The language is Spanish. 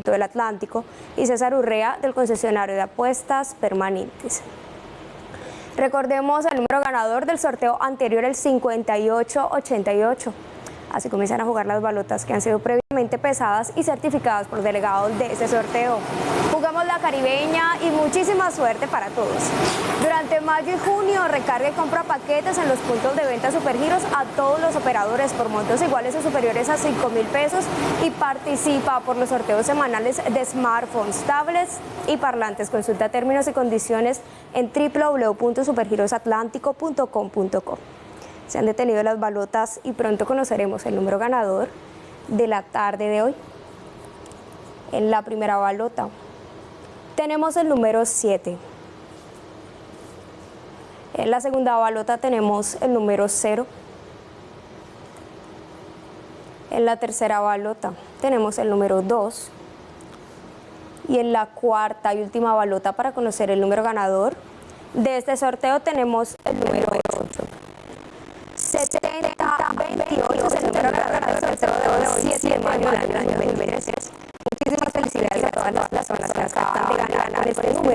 del Atlántico y César Urrea del concesionario de apuestas permanentes. Recordemos el número ganador del sorteo anterior, el 5888. Así comienzan a jugar las balotas que han sido pesadas y certificadas por delegados de ese sorteo. Jugamos la caribeña y muchísima suerte para todos. Durante mayo y junio recarga y compra paquetes en los puntos de venta Supergiros a todos los operadores por montos iguales o superiores a 5 mil pesos y participa por los sorteos semanales de smartphones, tablets y parlantes. Consulta términos y condiciones en www.supergirosatlántico.com.co. Se han detenido las balotas y pronto conoceremos el número ganador de la tarde de hoy. En la primera balota tenemos el número 7. En la segunda balota tenemos el número 0. En la tercera balota tenemos el número 2. Y en la cuarta y última balota para conocer el número ganador de este sorteo tenemos el número 8. 7028 es el número ganador del sorteo de hoy, 7 de mayo del año 2023. Muchísimas felicidades a todas las personas que acaban de ganar este número.